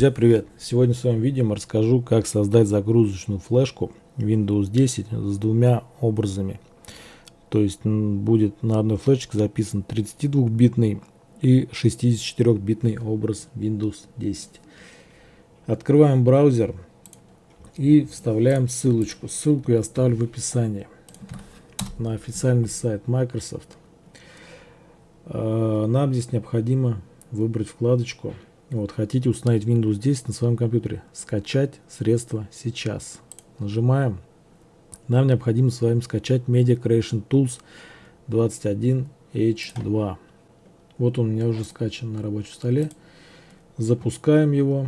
Друзья, привет! Сегодня в своем видео расскажу, как создать загрузочную флешку Windows 10 с двумя образами. То есть будет на одной флешке записан 32-битный и 64-битный образ Windows 10. Открываем браузер и вставляем ссылочку. Ссылку я оставлю в описании на официальный сайт Microsoft. А, нам здесь необходимо выбрать вкладочку вот, хотите установить Windows 10 на своем компьютере. Скачать средства сейчас. Нажимаем. Нам необходимо с вами скачать Media Creation Tools 21H2. Вот он у меня уже скачан на рабочем столе. Запускаем его.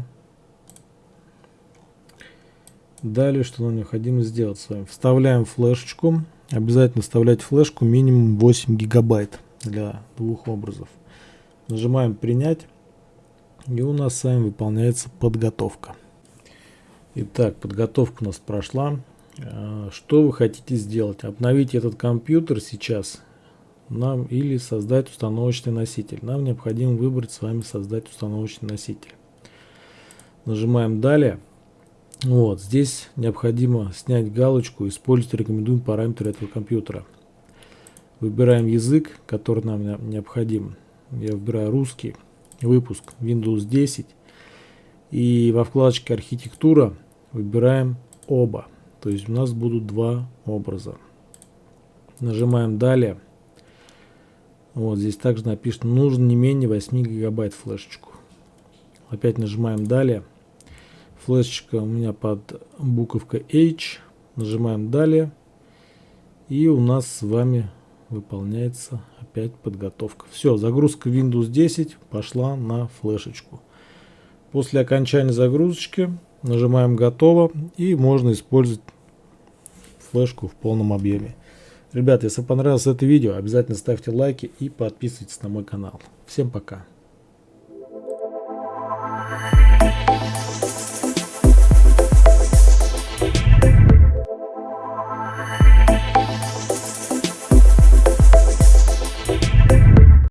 Далее, что нам необходимо сделать с вами? Вставляем флешечку. Обязательно вставлять флешку минимум 8 гигабайт для двух образов. Нажимаем принять. И у нас с вами выполняется подготовка. Итак, подготовка у нас прошла. А, что вы хотите сделать? Обновить этот компьютер сейчас нам или создать установочный носитель. Нам необходимо выбрать с вами создать установочный носитель. Нажимаем далее. Вот, здесь необходимо снять галочку «Использовать рекомендуем параметры этого компьютера». Выбираем язык, который нам необходим. Я выбираю русский выпуск Windows 10. И во вкладочке архитектура выбираем оба. То есть у нас будут два образа. Нажимаем далее. Вот здесь также написано, нужно не менее 8 гигабайт флешечку. Опять нажимаем далее. Флешечка у меня под буковкой H. Нажимаем далее. И у нас с вами выполняется опять подготовка. Все, загрузка Windows 10 пошла на флешечку. После окончания загрузочки нажимаем готово и можно использовать флешку в полном объеме. Ребята, если понравилось это видео, обязательно ставьте лайки и подписывайтесь на мой канал. Всем пока.